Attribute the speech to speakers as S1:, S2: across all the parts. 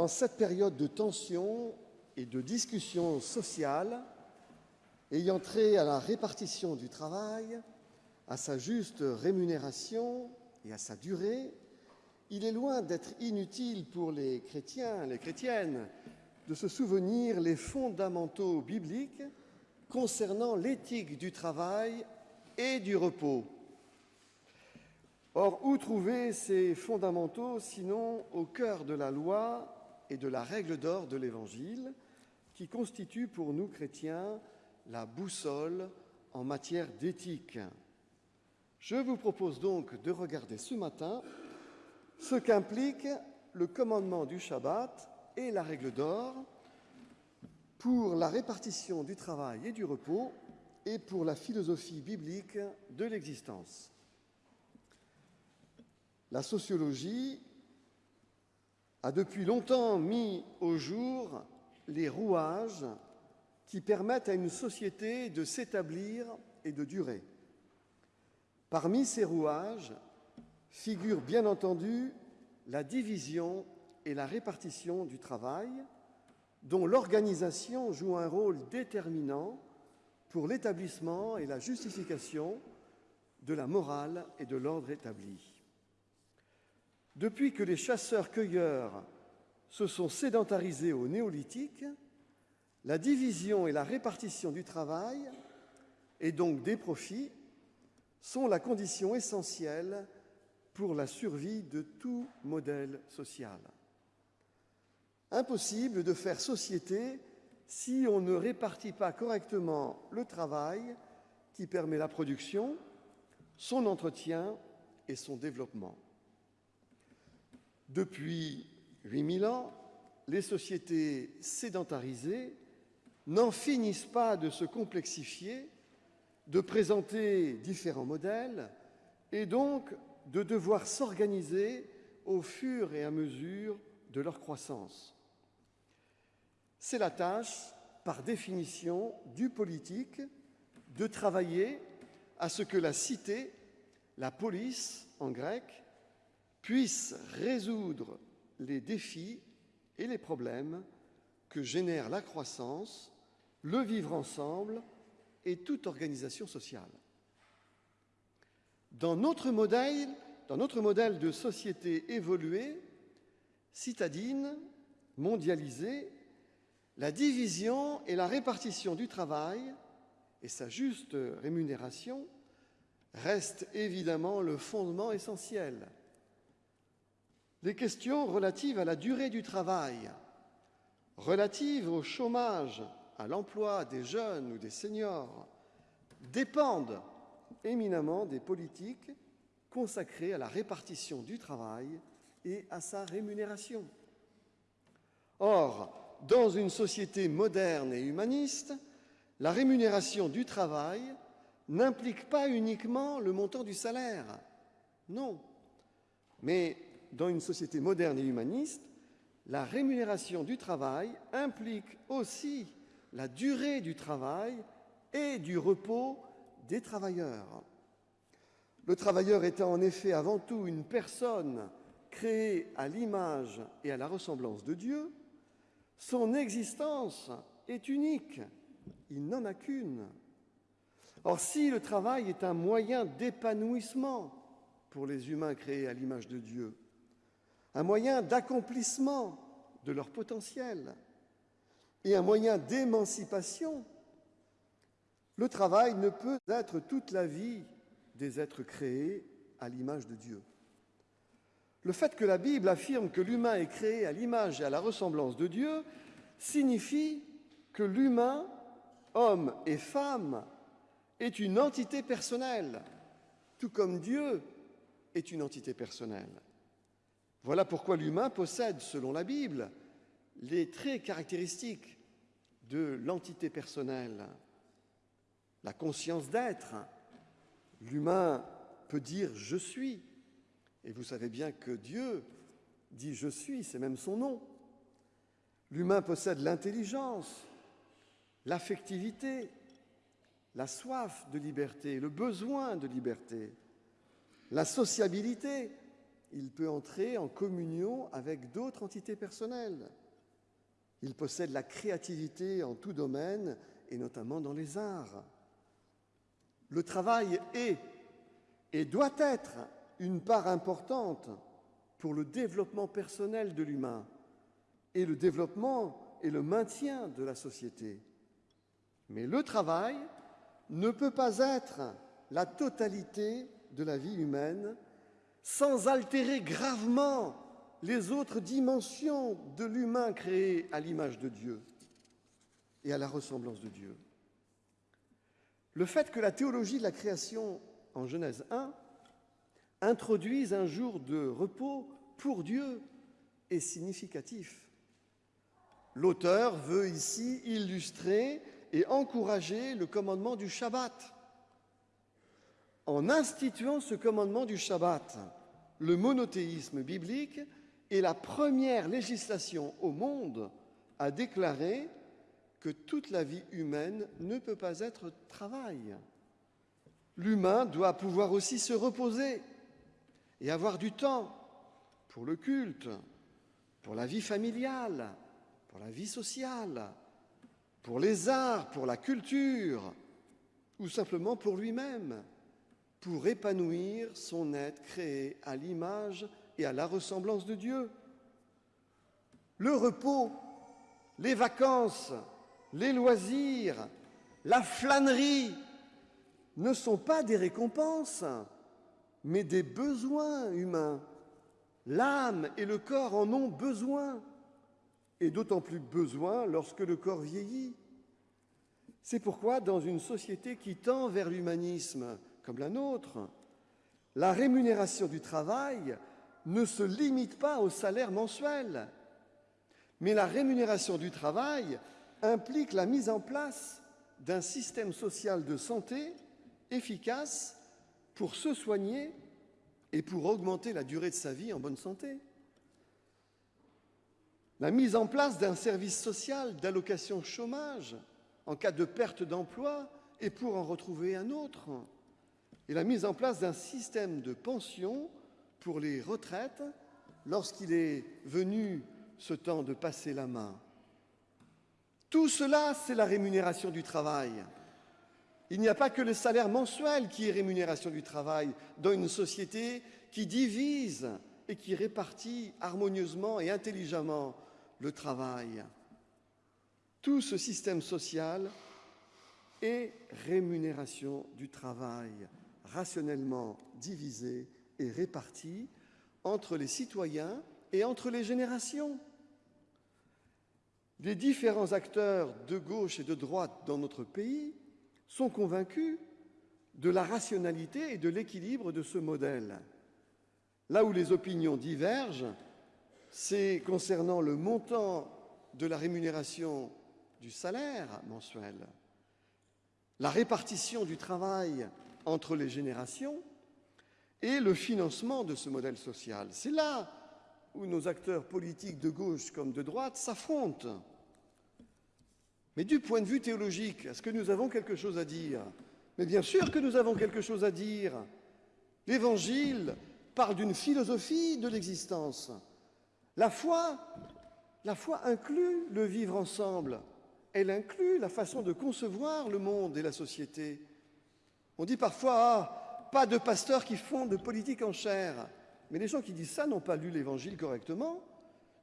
S1: en cette période de tension et de discussion sociale ayant trait à la répartition du travail, à sa juste rémunération et à sa durée, il est loin d'être inutile pour les chrétiens, les chrétiennes, de se souvenir les fondamentaux bibliques concernant l'éthique du travail et du repos. Or, où trouver ces fondamentaux sinon au cœur de la loi et de la règle d'or de l'Évangile, qui constitue pour nous chrétiens la boussole en matière d'éthique Je vous propose donc de regarder ce matin ce qu'implique le commandement du Shabbat et la règle d'or pour la répartition du travail et du repos et pour la philosophie biblique de l'existence. La sociologie a depuis longtemps mis au jour les rouages qui permettent à une société de s'établir et de durer. Parmi ces rouages, figure bien entendu la division et la répartition du travail, dont l'organisation joue un rôle déterminant pour l'établissement et la justification de la morale et de l'ordre établi. Depuis que les chasseurs-cueilleurs se sont sédentarisés au néolithique, la division et la répartition du travail, et donc des profits, sont la condition essentielle pour la survie de tout modèle social. Impossible de faire société si on ne répartit pas correctement le travail qui permet la production, son entretien et son développement. Depuis 8000 ans, les sociétés sédentarisées n'en finissent pas de se complexifier, de présenter différents modèles et donc de devoir s'organiser au fur et à mesure de leur croissance. C'est la tâche, par définition, du politique de travailler à ce que la cité, la police en grec, puisse résoudre les défis et les problèmes que génère la croissance, le vivre ensemble et toute organisation sociale. Dans notre modèle, dans notre modèle de société évoluée, citadine, mondialisée, la division et la répartition du travail et sa juste rémunération restent évidemment le fondement essentiel. Les questions relatives à la durée du travail, relatives au chômage, à l'emploi des jeunes ou des seniors, dépendent éminemment des politiques consacrées à la répartition du travail et à sa rémunération. Or, dans une société moderne et humaniste, la rémunération du travail n'implique pas uniquement le montant du salaire. Non. Mais dans une société moderne et humaniste, la rémunération du travail implique aussi la durée du travail et du repos des travailleurs. Le travailleur étant en effet avant tout une personne créée à l'image et à la ressemblance de Dieu, son existence est unique, il n'en a qu'une. Or, si le travail est un moyen d'épanouissement pour les humains créés à l'image de Dieu, un moyen d'accomplissement de leur potentiel et un moyen d'émancipation, le travail ne peut être toute la vie des êtres créés à l'image de Dieu. Le fait que la Bible affirme que l'humain est créé à l'image et à la ressemblance de Dieu signifie que l'humain, homme et femme, est une entité personnelle, tout comme Dieu est une entité personnelle. Voilà pourquoi l'humain possède, selon la Bible, les traits caractéristiques de l'entité personnelle, la conscience d'être. L'humain peut dire je suis, et vous savez bien que Dieu dit je suis, c'est même son nom. L'humain possède l'intelligence, l'affectivité, la soif de liberté, le besoin de liberté, la sociabilité il peut entrer en communion avec d'autres entités personnelles. Il possède la créativité en tout domaine, et notamment dans les arts. Le travail est et doit être une part importante pour le développement personnel de l'humain et le développement et le maintien de la société. Mais le travail ne peut pas être la totalité de la vie humaine sans altérer gravement les autres dimensions de l'humain créé à l'image de Dieu et à la ressemblance de Dieu. Le fait que la théologie de la création en Genèse 1 introduise un jour de repos pour Dieu est significatif. L'auteur veut ici illustrer et encourager le commandement du Shabbat. En instituant ce commandement du Shabbat, le monothéisme biblique est la première législation au monde à déclarer que toute la vie humaine ne peut pas être travail. L'humain doit pouvoir aussi se reposer et avoir du temps pour le culte, pour la vie familiale, pour la vie sociale, pour les arts, pour la culture, ou simplement pour lui-même, pour épanouir son être créé à l'image et à la ressemblance de Dieu. Le repos, les vacances, les loisirs, la flânerie ne sont pas des récompenses, mais des besoins humains. L'âme et le corps en ont besoin, et d'autant plus besoin lorsque le corps vieillit. C'est pourquoi, dans une société qui tend vers l'humanisme comme la nôtre, la rémunération du travail ne se limite pas au salaire mensuel, mais la rémunération du travail implique la mise en place d'un système social de santé efficace pour se soigner et pour augmenter la durée de sa vie en bonne santé. La mise en place d'un service social d'allocation chômage en cas de perte d'emploi et pour en retrouver un autre. Et la mise en place d'un système de pension pour les retraites lorsqu'il est venu ce temps de passer la main. Tout cela, c'est la rémunération du travail. Il n'y a pas que le salaire mensuel qui est rémunération du travail dans une société qui divise et qui répartit harmonieusement et intelligemment le travail. Tout ce système social est rémunération du travail, rationnellement divisé et réparti entre les citoyens et entre les générations. Les différents acteurs de gauche et de droite dans notre pays sont convaincus de la rationalité et de l'équilibre de ce modèle. Là où les opinions divergent, c'est concernant le montant de la rémunération du salaire mensuel, la répartition du travail entre les générations et le financement de ce modèle social. C'est là où nos acteurs politiques de gauche comme de droite s'affrontent. Mais du point de vue théologique, est-ce que nous avons quelque chose à dire? Mais bien sûr que nous avons quelque chose à dire. L'Évangile parle d'une philosophie de l'existence. La foi, la foi inclut le vivre ensemble. Elle inclut la façon de concevoir le monde et la société. On dit parfois, ah, pas de pasteurs qui font de politique en chair. Mais les gens qui disent ça n'ont pas lu l'Évangile correctement.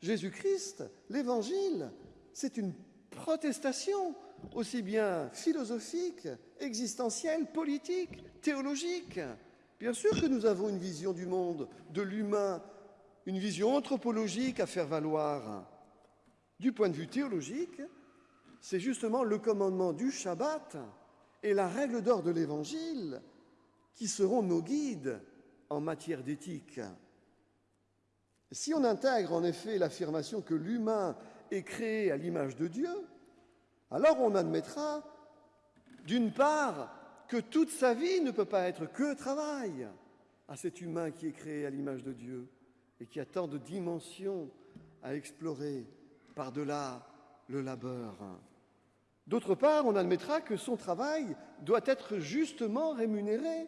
S1: Jésus-Christ, l'Évangile, c'est une protestation, aussi bien philosophique, existentielle, politique, théologique. Bien sûr que nous avons une vision du monde, de l'humain, une vision anthropologique à faire valoir. Du point de vue théologique, c'est justement le commandement du Shabbat et la règle d'or de l'Évangile qui seront nos guides en matière d'éthique. Si on intègre en effet l'affirmation que l'humain est créé à l'image de Dieu, alors on admettra, d'une part, que toute sa vie ne peut pas être que travail à cet humain qui est créé à l'image de Dieu et qui a tant de dimensions à explorer par-delà le labeur. D'autre part, on admettra que son travail doit être justement rémunéré,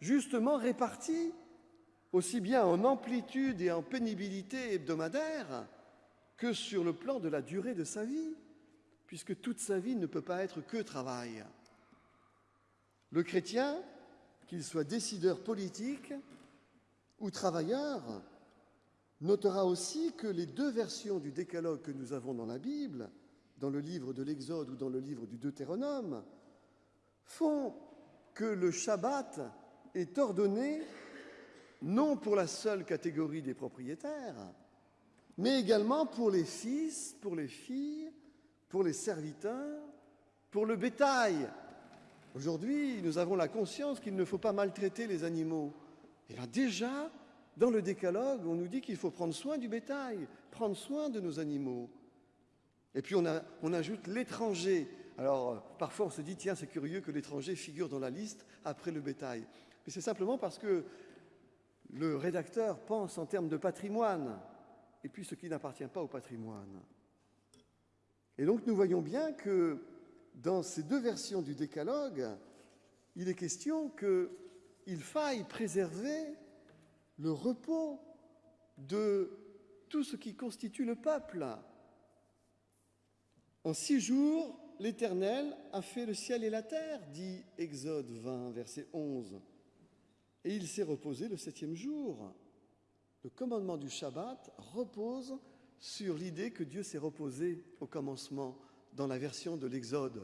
S1: justement réparti, aussi bien en amplitude et en pénibilité hebdomadaire que sur le plan de la durée de sa vie, puisque toute sa vie ne peut pas être que travail. Le chrétien, qu'il soit décideur politique ou travailleur, notera aussi que les deux versions du décalogue que nous avons dans la Bible, dans le livre de l'Exode ou dans le livre du Deutéronome, font que le Shabbat est ordonné non pour la seule catégorie des propriétaires, mais également pour les fils, pour les filles, pour les serviteurs, pour le bétail. Aujourd'hui, nous avons la conscience qu'il ne faut pas maltraiter les animaux. Et bien déjà, dans le décalogue, on nous dit qu'il faut prendre soin du bétail, prendre soin de nos animaux. Et puis on, ajoute l'étranger. Alors parfois on se dit, tiens, c'est curieux que l'étranger figure dans la liste après le bétail. Mais c'est simplement parce que le rédacteur pense en termes de patrimoine, et puis ce qui n'appartient pas au patrimoine. Et donc nous voyons bien que dans ces deux versions du décalogue, il est question qu'il faille préserver le repos de tout ce qui constitue le peuple. En six jours, l'Éternel a fait le ciel et la terre, dit Exode 20, verset 11 et il s'est reposé le septième jour. Le commandement du Shabbat repose sur l'idée que Dieu s'est reposé au commencement dans la version de l'Exode.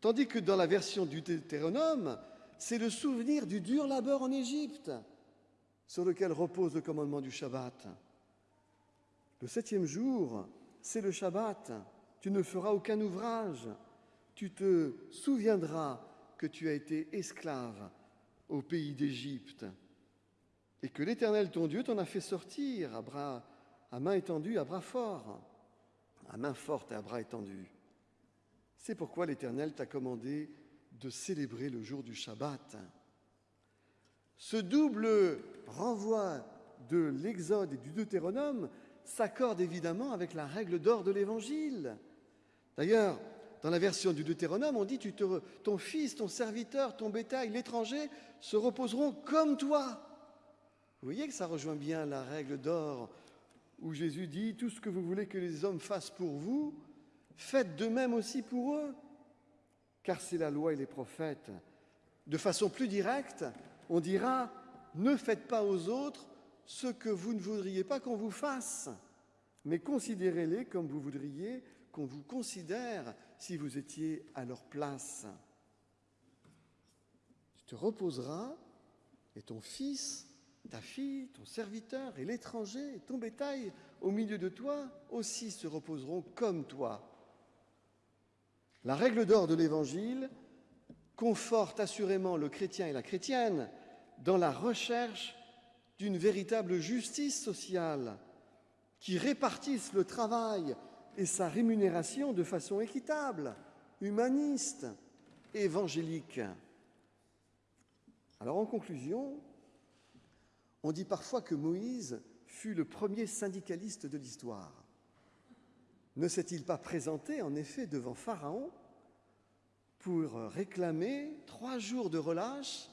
S1: Tandis que dans la version du Deutéronome, c'est le souvenir du dur labeur en Égypte sur lequel repose le commandement du Shabbat. Le septième jour, c'est le Shabbat. Tu ne feras aucun ouvrage. Tu te souviendras que tu as été esclave au pays d'Égypte, et que l'Éternel ton Dieu t'en a fait sortir à, bras, à main étendue, à bras forts, à main forte et à bras étendus. C'est pourquoi l'Éternel t'a commandé de célébrer le jour du Shabbat. Ce double renvoi de l'Exode et du Deutéronome s'accorde évidemment avec la règle d'or de l'Évangile. D'ailleurs, dans la version du Deutéronome, on dit ton fils, ton serviteur, ton bétail, l'étranger se reposeront comme toi. Vous voyez que ça rejoint bien la règle d'or où Jésus dit tout ce que vous voulez que les hommes fassent pour vous, faites de même aussi pour eux, car c'est la loi et les prophètes. De façon plus directe, on dira ne faites pas aux autres ce que vous ne voudriez pas qu'on vous fasse, mais considérez-les comme vous voudriez qu'on vous considère si vous étiez à leur place. Tu te reposeras et ton fils, ta fille, ton serviteur et l'étranger ton bétail au milieu de toi aussi se reposeront comme toi. La règle d'or de l'Évangile conforte assurément le chrétien et la chrétienne dans la recherche d'une véritable justice sociale qui répartisse le travail et sa rémunération de façon équitable, humaniste, évangélique. Alors en conclusion, on dit parfois que Moïse fut le premier syndicaliste de l'histoire. Ne s'est-il pas présenté en effet devant Pharaon pour réclamer trois jours de relâche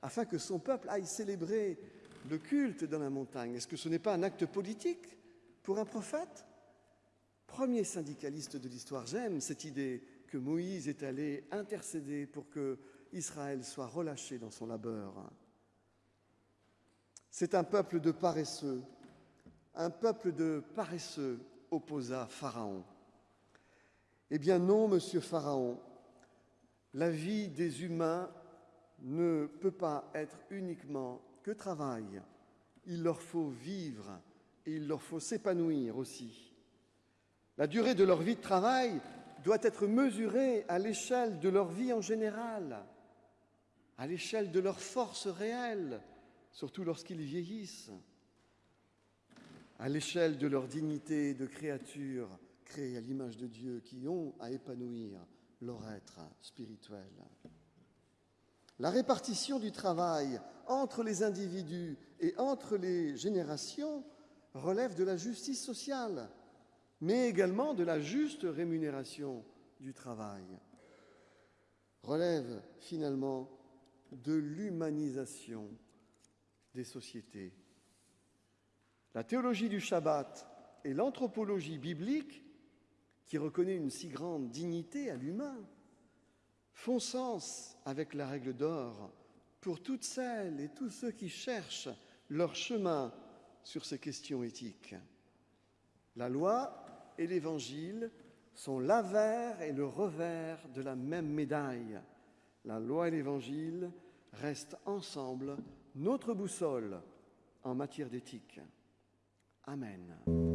S1: afin que son peuple aille célébrer le culte dans la montagne? Est-ce que ce n'est pas un acte politique pour un prophète? Premier syndicaliste de l'histoire. J'aime cette idée que Moïse est allé intercéder pour que Israël soit relâché dans son labeur. C'est un peuple de paresseux. Un peuple de paresseux opposa Pharaon. Eh bien non, monsieur Pharaon, la vie des humains ne peut pas être uniquement que travail. Il leur faut vivre et il leur faut s'épanouir aussi. La durée de leur vie de travail doit être mesurée à l'échelle de leur vie en général, à l'échelle de leur force réelle, surtout lorsqu'ils vieillissent, à l'échelle de leur dignité de créatures créées à l'image de Dieu qui ont à épanouir leur être spirituel. La répartition du travail entre les individus et entre les générations relève de la justice sociale mais également de la juste rémunération du travail, relève finalement de l'humanisation des sociétés. La théologie du Shabbat et l'anthropologie biblique, qui reconnaît une si grande dignité à l'humain, font sens avec la règle d'or pour toutes celles et tous ceux qui cherchent leur chemin sur ces questions éthiques. La loi et l'Évangile sont l'avers et le revers de la même médaille. La loi et l'Évangile restent ensemble notre boussole en matière d'éthique. Amen.